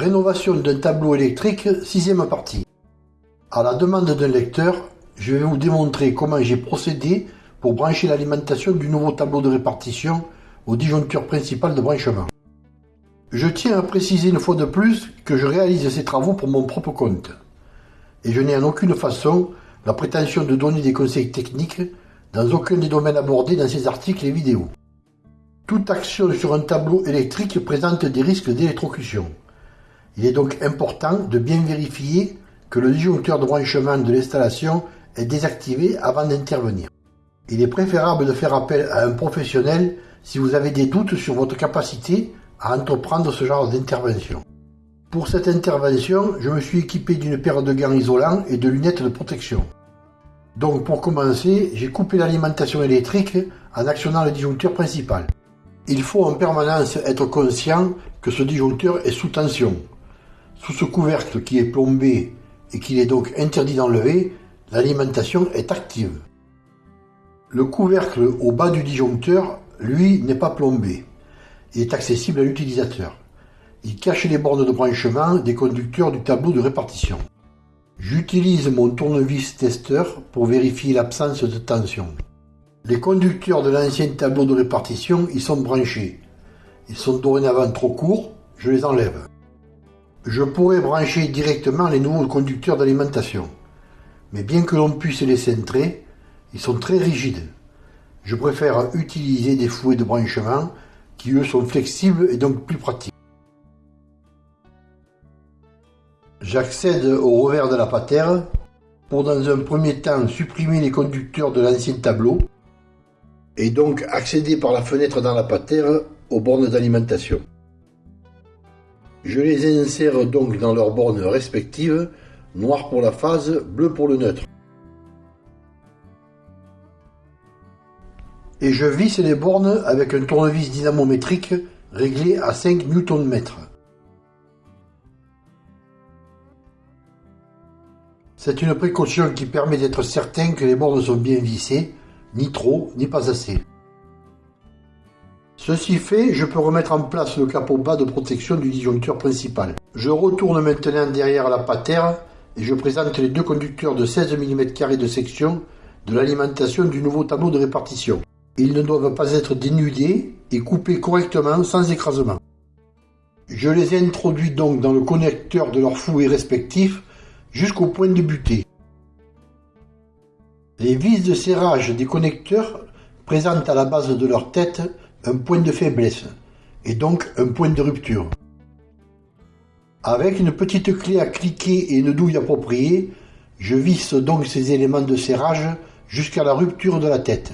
Rénovation d'un tableau électrique, sixième partie. À la demande d'un lecteur, je vais vous démontrer comment j'ai procédé pour brancher l'alimentation du nouveau tableau de répartition au disjoncteur principal de branchement. Je tiens à préciser une fois de plus que je réalise ces travaux pour mon propre compte. Et je n'ai en aucune façon la prétention de donner des conseils techniques dans aucun des domaines abordés dans ces articles et vidéos. Toute action sur un tableau électrique présente des risques d'électrocution. Il est donc important de bien vérifier que le disjoncteur de branchement de l'installation est désactivé avant d'intervenir. Il est préférable de faire appel à un professionnel si vous avez des doutes sur votre capacité à entreprendre ce genre d'intervention. Pour cette intervention, je me suis équipé d'une paire de gants isolants et de lunettes de protection. Donc pour commencer, j'ai coupé l'alimentation électrique en actionnant le disjoncteur principal. Il faut en permanence être conscient que ce disjoncteur est sous tension. Sous ce couvercle qui est plombé et qu'il est donc interdit d'enlever, l'alimentation est active. Le couvercle au bas du disjoncteur, lui, n'est pas plombé. Il est accessible à l'utilisateur. Il cache les bornes de branchement des conducteurs du tableau de répartition. J'utilise mon tournevis testeur pour vérifier l'absence de tension. Les conducteurs de l'ancien tableau de répartition y sont branchés. Ils sont dorénavant trop courts, je les enlève. Je pourrais brancher directement les nouveaux conducteurs d'alimentation. Mais bien que l'on puisse les centrer, ils sont très rigides. Je préfère utiliser des fouets de branchement qui eux sont flexibles et donc plus pratiques. J'accède au revers de la patère pour dans un premier temps supprimer les conducteurs de l'ancien tableau et donc accéder par la fenêtre dans la patère aux bornes d'alimentation. Je les insère donc dans leurs bornes respectives, noir pour la phase, bleu pour le neutre. Et je visse les bornes avec un tournevis dynamométrique réglé à 5 Nm. C'est une précaution qui permet d'être certain que les bornes sont bien vissées, ni trop, ni pas assez. Ceci fait, je peux remettre en place le capot bas de protection du disjoncteur principal. Je retourne maintenant derrière la patère et je présente les deux conducteurs de 16 mm de section de l'alimentation du nouveau tableau de répartition. Ils ne doivent pas être dénudés et coupés correctement sans écrasement. Je les introduis donc dans le connecteur de leurs fouets respectifs jusqu'au point de butée. Les vis de serrage des connecteurs présentent à la base de leur tête un point de faiblesse et donc un point de rupture. Avec une petite clé à cliquer et une douille appropriée, je visse donc ces éléments de serrage jusqu'à la rupture de la tête.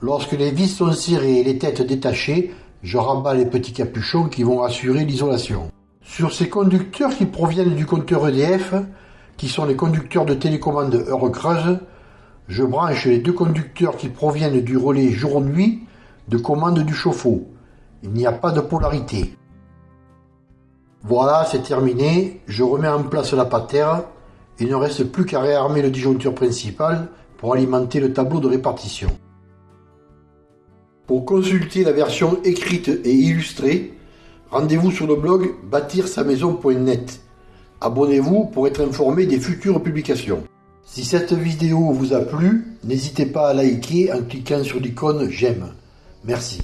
Lorsque les vis sont serrées et les têtes détachées, je rabats les petits capuchons qui vont assurer l'isolation. Sur ces conducteurs qui proviennent du compteur EDF, qui sont les conducteurs de télécommande heure creuse, je branche les deux conducteurs qui proviennent du relais jour-nuit de commande du chauffe-eau. Il n'y a pas de polarité. Voilà, c'est terminé. Je remets en place la patère. Il ne reste plus qu'à réarmer le disjoncteur principal pour alimenter le tableau de répartition. Pour consulter la version écrite et illustrée, rendez-vous sur le blog bâtir-sa-maison.net. Abonnez-vous pour être informé des futures publications. Si cette vidéo vous a plu, n'hésitez pas à liker en cliquant sur l'icône j'aime. Merci.